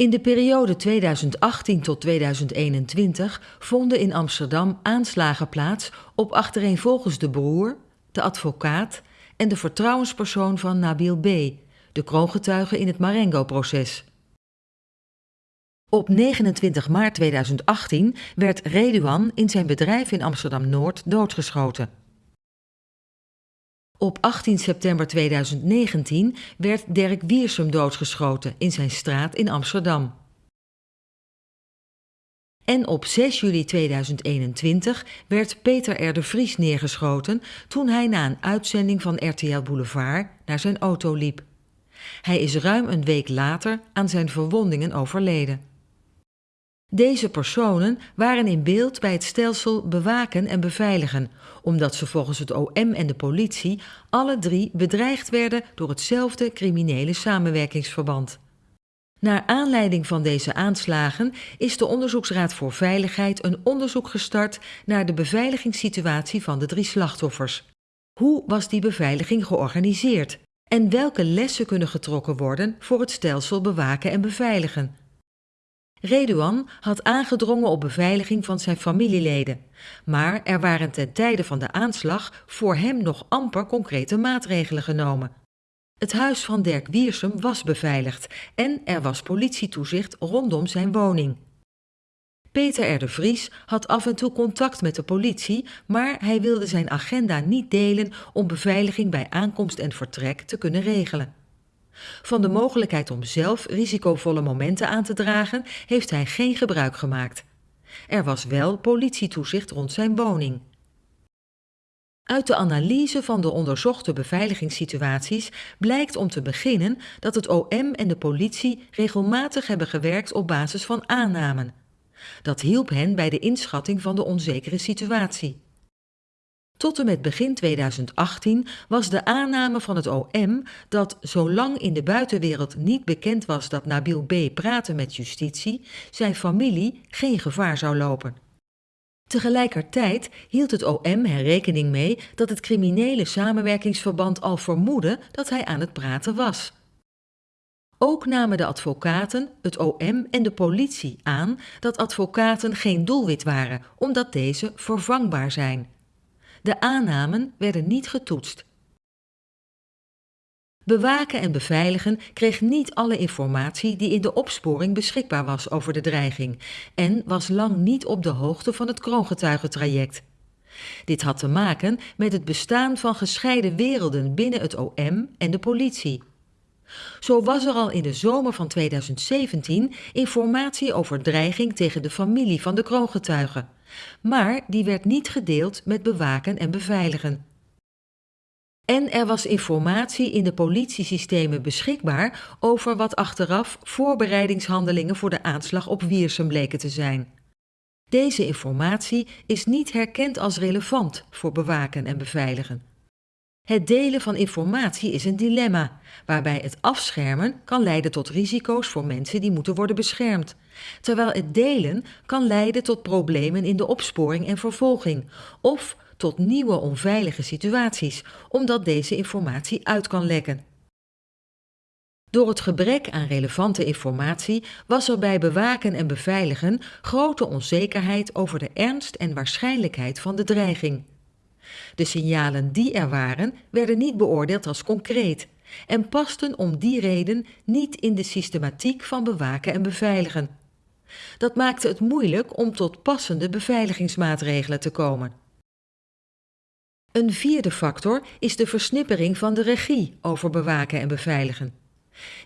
In de periode 2018 tot 2021 vonden in Amsterdam aanslagen plaats op achtereenvolgens de broer, de advocaat en de vertrouwenspersoon van Nabil B., de kroongetuige in het Marengo-proces. Op 29 maart 2018 werd Reduan in zijn bedrijf in Amsterdam-Noord doodgeschoten. Op 18 september 2019 werd Dirk Wiersum doodgeschoten in zijn straat in Amsterdam. En op 6 juli 2021 werd Peter R. de Vries neergeschoten toen hij na een uitzending van RTL Boulevard naar zijn auto liep. Hij is ruim een week later aan zijn verwondingen overleden. Deze personen waren in beeld bij het stelsel bewaken en beveiligen, omdat ze volgens het OM en de politie alle drie bedreigd werden door hetzelfde criminele samenwerkingsverband. Naar aanleiding van deze aanslagen is de Onderzoeksraad voor Veiligheid een onderzoek gestart naar de beveiligingssituatie van de drie slachtoffers. Hoe was die beveiliging georganiseerd? En welke lessen kunnen getrokken worden voor het stelsel bewaken en beveiligen? Reduan had aangedrongen op beveiliging van zijn familieleden, maar er waren ten tijde van de aanslag voor hem nog amper concrete maatregelen genomen. Het huis van Dirk Wiersum was beveiligd en er was politietoezicht rondom zijn woning. Peter R. de Vries had af en toe contact met de politie, maar hij wilde zijn agenda niet delen om beveiliging bij aankomst en vertrek te kunnen regelen. Van de mogelijkheid om zelf risicovolle momenten aan te dragen heeft hij geen gebruik gemaakt. Er was wel politietoezicht rond zijn woning. Uit de analyse van de onderzochte beveiligingssituaties blijkt om te beginnen dat het OM en de politie regelmatig hebben gewerkt op basis van aannamen. Dat hielp hen bij de inschatting van de onzekere situatie. Tot en met begin 2018 was de aanname van het OM dat zolang in de buitenwereld niet bekend was dat Nabil B. praatte met justitie, zijn familie geen gevaar zou lopen. Tegelijkertijd hield het OM er rekening mee dat het criminele samenwerkingsverband al vermoedde dat hij aan het praten was. Ook namen de advocaten, het OM en de politie aan dat advocaten geen doelwit waren, omdat deze vervangbaar zijn. De aannamen werden niet getoetst. Bewaken en beveiligen kreeg niet alle informatie die in de opsporing beschikbaar was over de dreiging en was lang niet op de hoogte van het kroongetuigentraject. Dit had te maken met het bestaan van gescheiden werelden binnen het OM en de politie. Zo was er al in de zomer van 2017 informatie over dreiging tegen de familie van de kroongetuigen maar die werd niet gedeeld met bewaken en beveiligen. En er was informatie in de politiesystemen beschikbaar over wat achteraf voorbereidingshandelingen voor de aanslag op Wiersum bleken te zijn. Deze informatie is niet herkend als relevant voor bewaken en beveiligen. Het delen van informatie is een dilemma, waarbij het afschermen kan leiden tot risico's voor mensen die moeten worden beschermd, terwijl het delen kan leiden tot problemen in de opsporing en vervolging of tot nieuwe onveilige situaties, omdat deze informatie uit kan lekken. Door het gebrek aan relevante informatie was er bij bewaken en beveiligen grote onzekerheid over de ernst en waarschijnlijkheid van de dreiging. De signalen die er waren, werden niet beoordeeld als concreet en pasten om die reden niet in de systematiek van bewaken en beveiligen. Dat maakte het moeilijk om tot passende beveiligingsmaatregelen te komen. Een vierde factor is de versnippering van de regie over bewaken en beveiligen.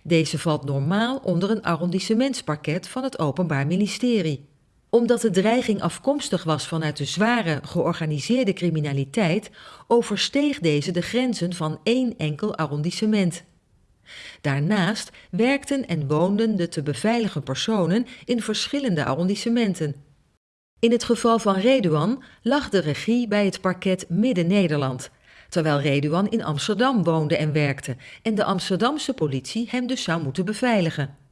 Deze valt normaal onder een arrondissementspakket van het Openbaar Ministerie omdat de dreiging afkomstig was vanuit de zware georganiseerde criminaliteit, oversteeg deze de grenzen van één enkel arrondissement. Daarnaast werkten en woonden de te beveiligen personen in verschillende arrondissementen. In het geval van Reduan lag de regie bij het parket Midden-Nederland, terwijl Reduan in Amsterdam woonde en werkte en de Amsterdamse politie hem dus zou moeten beveiligen.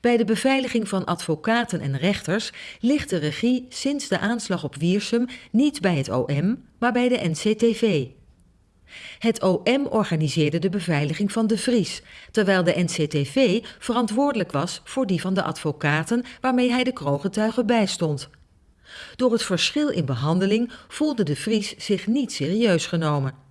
Bij de beveiliging van advocaten en rechters ligt de regie sinds de aanslag op Wiersum niet bij het OM, maar bij de NCTV. Het OM organiseerde de beveiliging van de Vries, terwijl de NCTV verantwoordelijk was voor die van de advocaten waarmee hij de kroongetuigen bijstond. Door het verschil in behandeling voelde de Vries zich niet serieus genomen.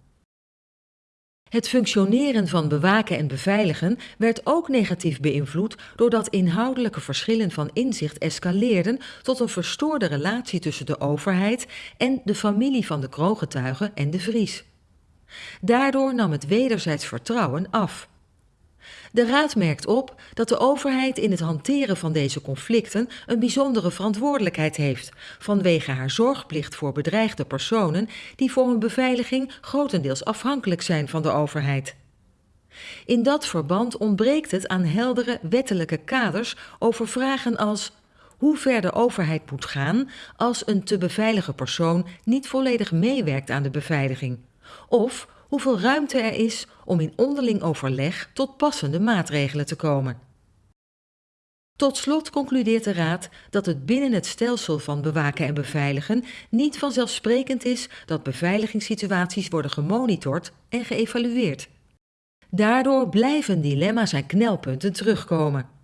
Het functioneren van bewaken en beveiligen werd ook negatief beïnvloed doordat inhoudelijke verschillen van inzicht escaleerden tot een verstoorde relatie tussen de overheid en de familie van de kroongetuigen en de Vries. Daardoor nam het wederzijds vertrouwen af. De Raad merkt op dat de overheid in het hanteren van deze conflicten een bijzondere verantwoordelijkheid heeft, vanwege haar zorgplicht voor bedreigde personen die voor hun beveiliging grotendeels afhankelijk zijn van de overheid. In dat verband ontbreekt het aan heldere wettelijke kaders over vragen als hoe ver de overheid moet gaan als een te beveiligen persoon niet volledig meewerkt aan de beveiliging, of hoeveel ruimte er is om in onderling overleg tot passende maatregelen te komen. Tot slot concludeert de Raad dat het binnen het stelsel van bewaken en beveiligen niet vanzelfsprekend is dat beveiligingssituaties worden gemonitord en geëvalueerd. Daardoor blijven dilemma's en knelpunten terugkomen.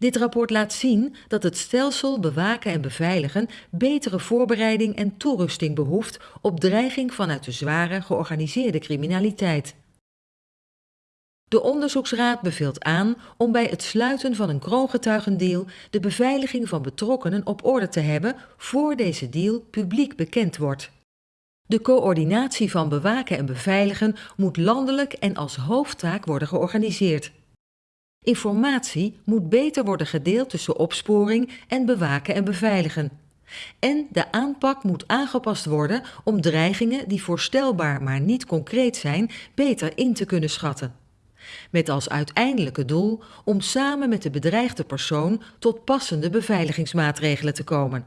Dit rapport laat zien dat het stelsel bewaken en beveiligen betere voorbereiding en toerusting behoeft op dreiging vanuit de zware georganiseerde criminaliteit. De onderzoeksraad beveelt aan om bij het sluiten van een kroongetuigendeal de beveiliging van betrokkenen op orde te hebben voor deze deal publiek bekend wordt. De coördinatie van bewaken en beveiligen moet landelijk en als hoofdtaak worden georganiseerd. Informatie moet beter worden gedeeld tussen opsporing en bewaken en beveiligen. En de aanpak moet aangepast worden om dreigingen die voorstelbaar maar niet concreet zijn, beter in te kunnen schatten. Met als uiteindelijke doel om samen met de bedreigde persoon tot passende beveiligingsmaatregelen te komen.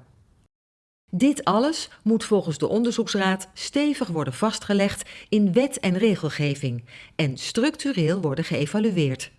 Dit alles moet volgens de onderzoeksraad stevig worden vastgelegd in wet en regelgeving en structureel worden geëvalueerd.